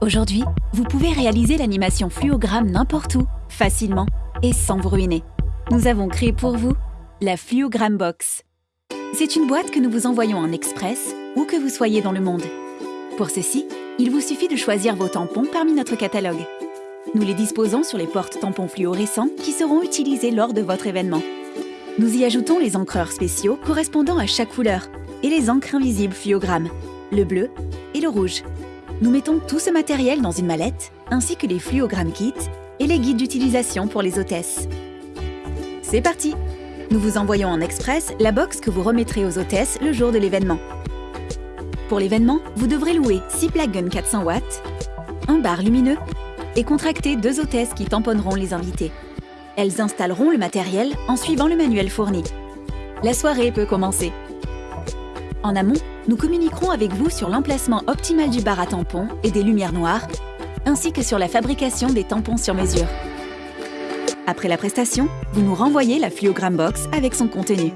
Aujourd'hui, vous pouvez réaliser l'animation fluogramme n'importe où, facilement et sans vous ruiner. Nous avons créé pour vous la Fluogramme Box. C'est une boîte que nous vous envoyons en express où que vous soyez dans le monde. Pour ceci, il vous suffit de choisir vos tampons parmi notre catalogue. Nous les disposons sur les portes tampons fluorescents qui seront utilisés lors de votre événement. Nous y ajoutons les encreurs spéciaux correspondant à chaque couleur et les encres invisibles fluogramme, le bleu et le rouge. Nous mettons tout ce matériel dans une mallette, ainsi que les fluogrammes kits et les guides d'utilisation pour les hôtesses. C'est parti Nous vous envoyons en express la box que vous remettrez aux hôtesses le jour de l'événement. Pour l'événement, vous devrez louer 6 plug guns 400 watts, un bar lumineux et contracter deux hôtesses qui tamponneront les invités. Elles installeront le matériel en suivant le manuel fourni. La soirée peut commencer. En amont, nous communiquerons avec vous sur l'emplacement optimal du bar à tampons et des lumières noires, ainsi que sur la fabrication des tampons sur mesure. Après la prestation, vous nous renvoyez la Fluogram Box avec son contenu.